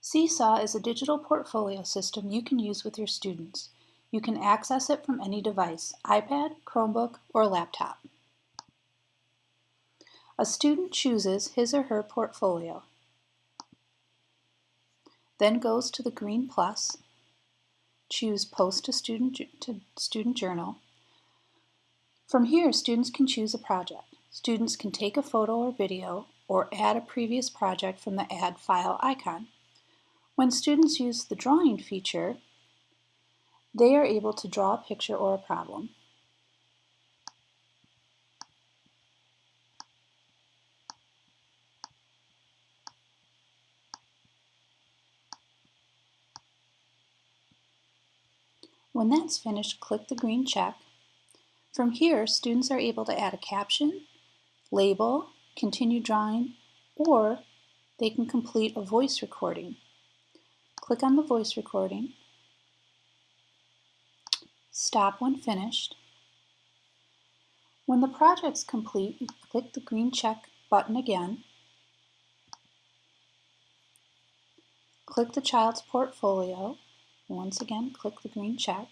Seesaw is a digital portfolio system you can use with your students. You can access it from any device, iPad, Chromebook, or laptop. A student chooses his or her portfolio, then goes to the green plus, choose Post to Student, to student Journal. From here, students can choose a project. Students can take a photo or video or add a previous project from the Add File icon. When students use the Drawing feature, they are able to draw a picture or a problem. When that's finished, click the green check. From here, students are able to add a caption, label, continue drawing, or they can complete a voice recording. Click on the voice recording. Stop when finished. When the project's complete, click the green check button again. Click the child's portfolio. Once again, click the green check.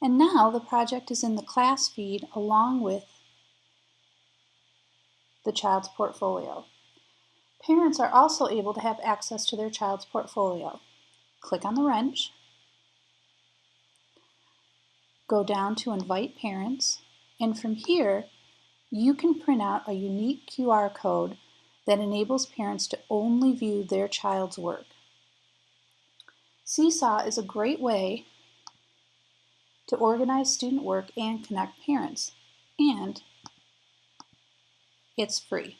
And now the project is in the class feed along with the child's portfolio. Parents are also able to have access to their child's portfolio. Click on the wrench, go down to Invite Parents, and from here, you can print out a unique QR code that enables parents to only view their child's work. Seesaw is a great way to organize student work and connect parents, and it's free.